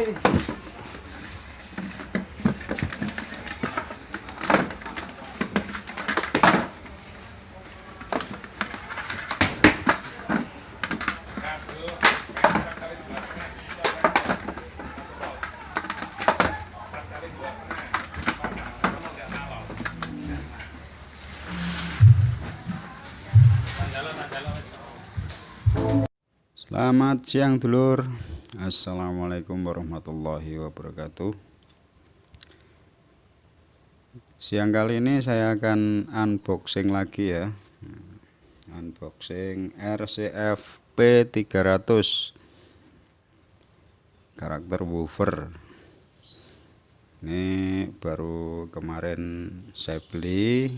ngomong lagi. Eh, eh. Selamat siang dulur. Assalamualaikum warahmatullahi wabarakatuh. Siang kali ini saya akan unboxing lagi ya. Unboxing RCF P300 Karakter woofer. Ini baru kemarin saya beli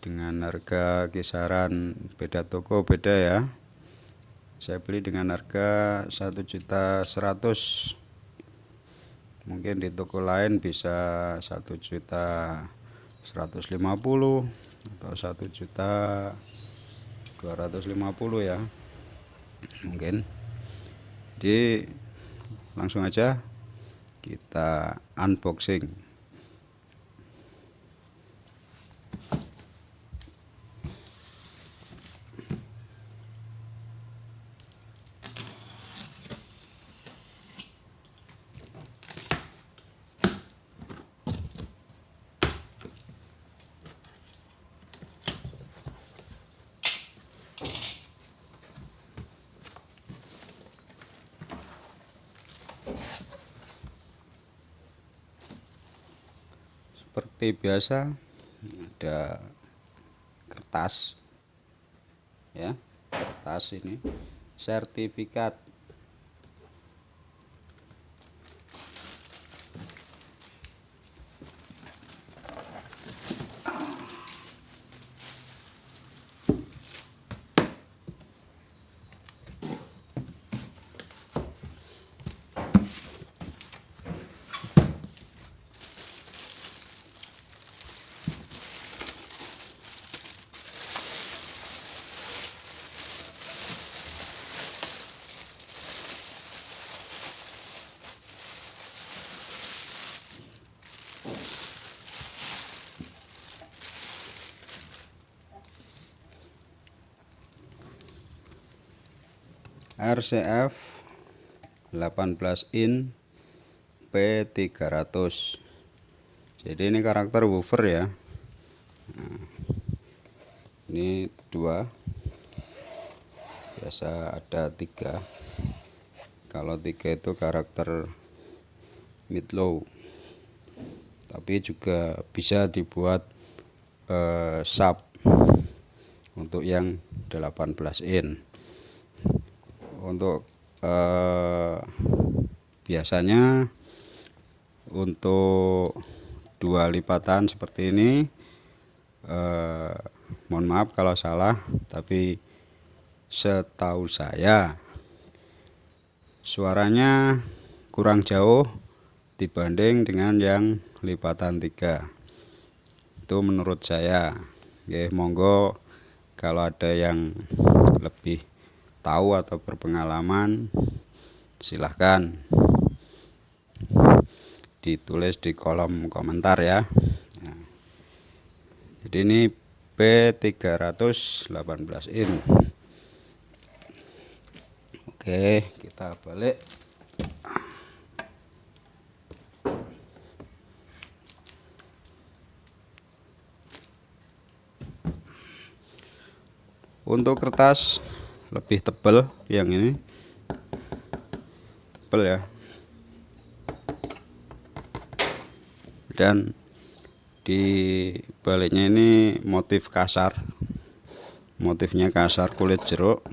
Dengan harga kisaran beda toko beda ya saya beli dengan harga 1.100 mungkin di toko lain bisa 1 juta 150 atau 1 juta 250 ya. Mungkin. Jadi langsung aja kita unboxing seperti biasa ada kertas ya kertas ini sertifikat RCF 18 in P300 jadi ini karakter woofer ya. Nah, ini dua. Biasa ada tiga. Kalau tiga itu karakter mid low tapi juga bisa dibuat eh, sub untuk yang 18 in. Untuk eh, biasanya untuk dua lipatan seperti ini eh, mohon maaf kalau salah tapi setahu saya suaranya kurang jauh dibanding dengan yang lipatan tiga. Itu menurut saya. Ya monggo kalau ada yang lebih tahu atau berpengalaman silahkan ditulis di kolom komentar ya. Nah, jadi ini P318 in. Oke kita balik untuk kertas lebih tebal yang ini. Tebal ya. Dan di baliknya ini motif kasar. Motifnya kasar kulit jeruk.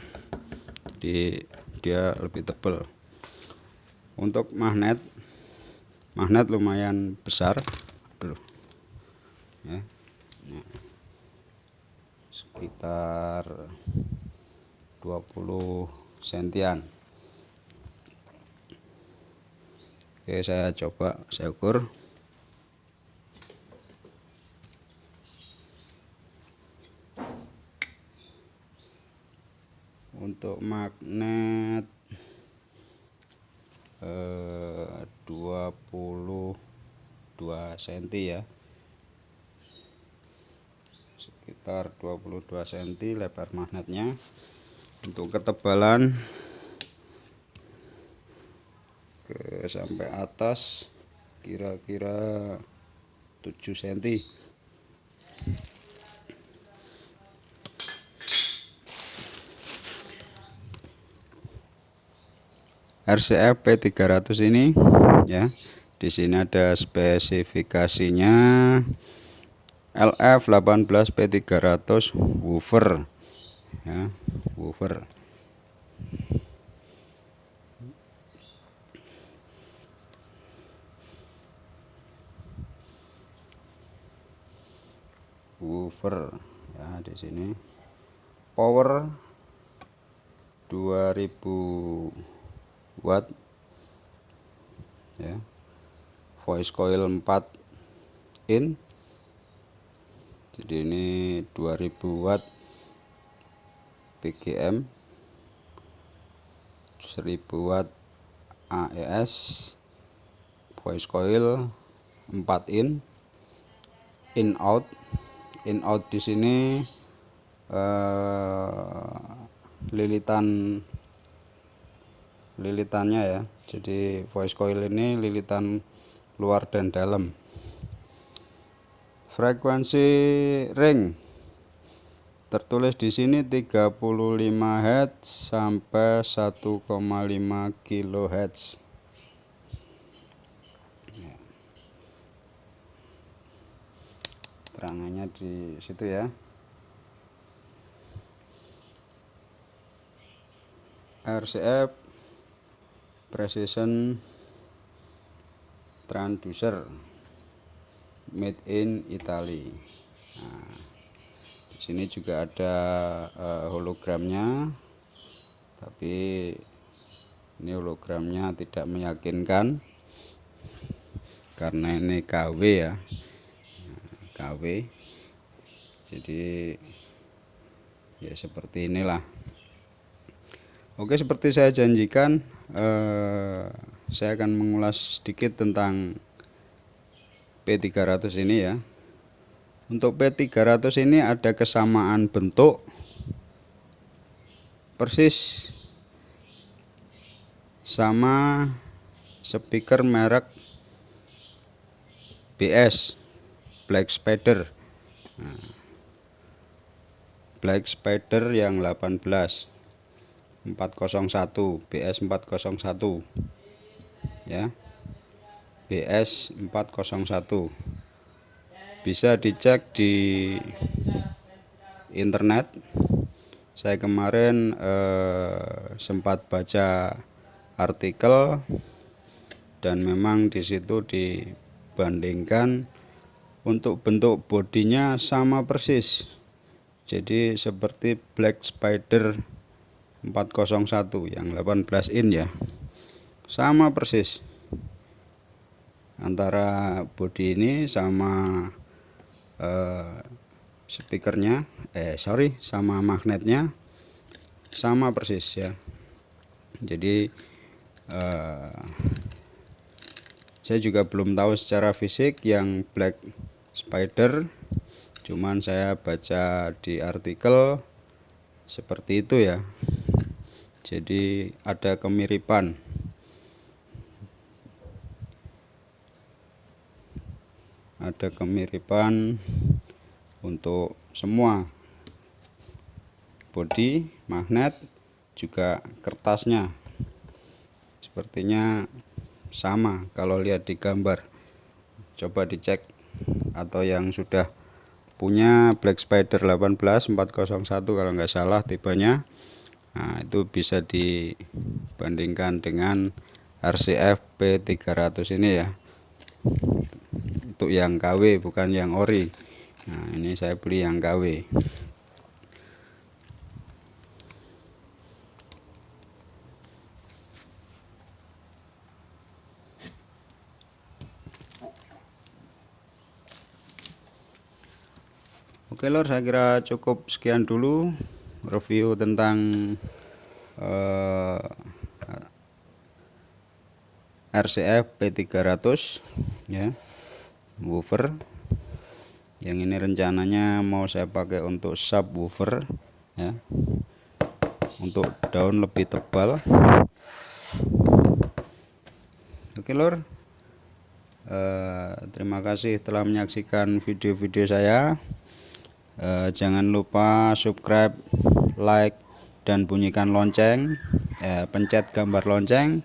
Di dia lebih tebal untuk magnet magnet lumayan besar. Ya sekitar 20 sentian. Oke saya coba saya ukur. Untuk magnet eh, 22 cm ya sekitar 22 cm lebar magnetnya. Untuk ketebalan ke sampai atas kira-kira 7 cm RCF P300 ini ya. Di sini ada spesifikasinya LF 18 P300 woofer. Ya, woofer. Woofer. Ya di sini. Power 2000 watt. Ya. Voice coil 4 in jadi ini 2000 watt PGM 1000 watt AES voice coil 4 in in out. In out di sini eh, lilitan lilitannya ya. Jadi voice coil ini lilitan luar dan dalam frekuensi ring. Tertulis di sini 35 Hz sampai 1,5 kHz terangannya di situ ya. RCF precision transducer made in Italy. Nah, di sini juga ada uh, hologramnya tapi ini hologramnya tidak meyakinkan karena ini KW ya. Nah, KW jadi ya seperti inilah. Oke seperti saya janjikan eh, saya akan mengulas sedikit tentang P300 ini ya. Untuk P300 ini ada kesamaan bentuk persis sama speaker merek BS Black Spider. Nah, Black Spider yang 18 401 BS 401 ya BS 401 bisa dicek di internet. Saya kemarin eh, sempat baca artikel dan memang di situ dibandingkan untuk bentuk bodinya sama persis. Jadi seperti black spider 401 yang 18 in ya. Sama persis antara body ini sama eh, speakernya eh sorry sama magnetnya sama persis ya. Jadi eh, saya juga belum tahu secara fisik yang black spider cuman saya baca di artikel seperti itu ya. Jadi ada kemiripan ada kemiripan untuk semua. Body magnet juga kertasnya. Sepertinya sama kalau lihat di gambar. Coba dicek. Atau yang sudah punya Black Spider 18 401 kalau nggak salah tipenya. Nah, itu bisa dibandingkan dengan RCF P300 ini ya. Untuk yang KW bukan yang ori. Nah, ini saya beli yang KW. Oke lor, saya kira cukup sekian dulu review tentang uh, RCF P300 ya woofer yang ini rencananya mau saya pakai untuk subwoofer ya. Untuk daun lebih tebal. Oke lor eh, terima kasih telah menyaksikan video-video saya. Eh, jangan lupa subscribe like dan bunyikan lonceng. Eh, pencet gambar lonceng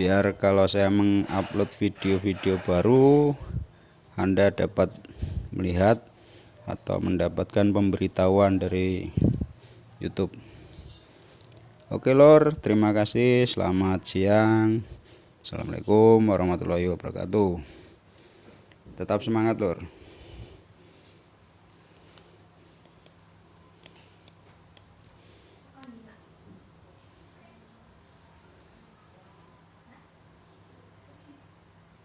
biar kalau saya mengupload video-video baru anda dapat melihat atau mendapatkan pemberitahuan dari YouTube. Oke lor, terima kasih. Selamat siang. Assalamualaikum warahmatullahi wabarakatuh. Tetap semangat lor.